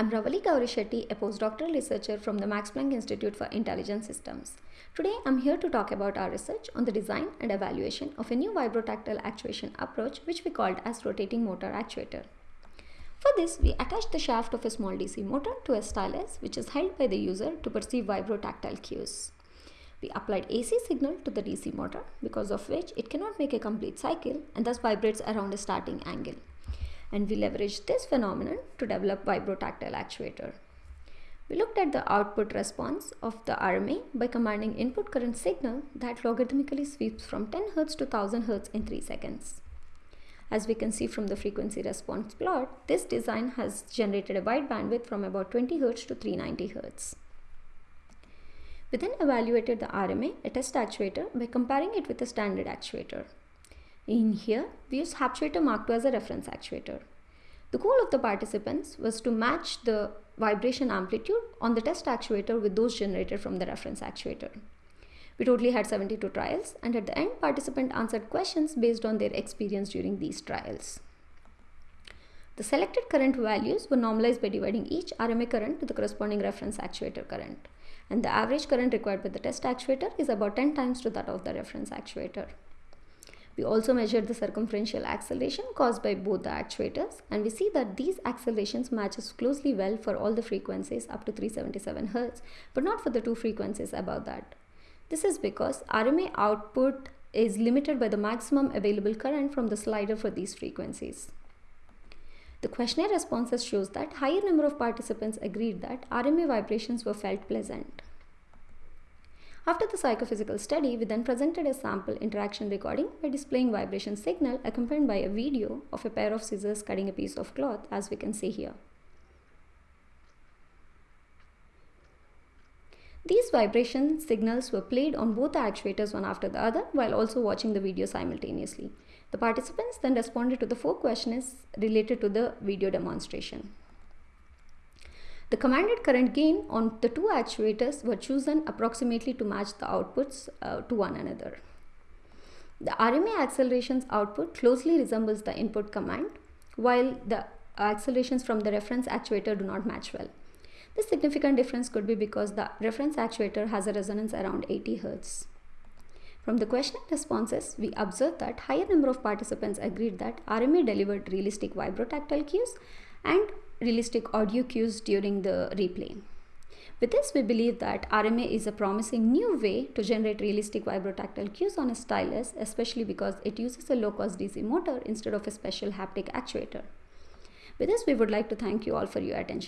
I'm Ravali Gourishetty, a postdoctoral researcher from the Max Planck Institute for Intelligent Systems. Today, I'm here to talk about our research on the design and evaluation of a new vibrotactile actuation approach which we called as rotating motor actuator. For this, we attached the shaft of a small DC motor to a stylus which is held by the user to perceive vibrotactile cues. We applied AC signal to the DC motor because of which it cannot make a complete cycle and thus vibrates around a starting angle and we leveraged this phenomenon to develop vibrotactile actuator. We looked at the output response of the RMA by commanding input current signal that logarithmically sweeps from 10 Hz to 1000 Hz in 3 seconds. As we can see from the frequency response plot, this design has generated a wide bandwidth from about 20 Hz to 390 Hz. We then evaluated the RMA, a test actuator, by comparing it with a standard actuator. In here, we use Haptuator Mark II as a reference actuator. The goal of the participants was to match the vibration amplitude on the test actuator with those generated from the reference actuator. We totally had 72 trials and at the end participant answered questions based on their experience during these trials. The selected current values were normalized by dividing each RMA current to the corresponding reference actuator current and the average current required by the test actuator is about 10 times to that of the reference actuator. We also measured the circumferential acceleration caused by both the actuators and we see that these accelerations matches closely well for all the frequencies up to 377 Hz but not for the two frequencies above that. This is because RMA output is limited by the maximum available current from the slider for these frequencies. The questionnaire responses shows that higher number of participants agreed that RMA vibrations were felt pleasant. After the psychophysical study, we then presented a sample interaction recording by displaying vibration signal accompanied by a video of a pair of scissors cutting a piece of cloth as we can see here. These vibration signals were played on both the actuators one after the other while also watching the video simultaneously. The participants then responded to the four questions related to the video demonstration. The commanded current gain on the two actuators were chosen approximately to match the outputs uh, to one another. The RMA accelerations output closely resembles the input command, while the accelerations from the reference actuator do not match well. This significant difference could be because the reference actuator has a resonance around 80 Hz. From the question and responses, we observed that higher number of participants agreed that RMA delivered realistic vibrotactile cues and realistic audio cues during the replay. With this, we believe that RMA is a promising new way to generate realistic vibrotactile cues on a stylus, especially because it uses a low-cost DC motor instead of a special haptic actuator. With this, we would like to thank you all for your attention.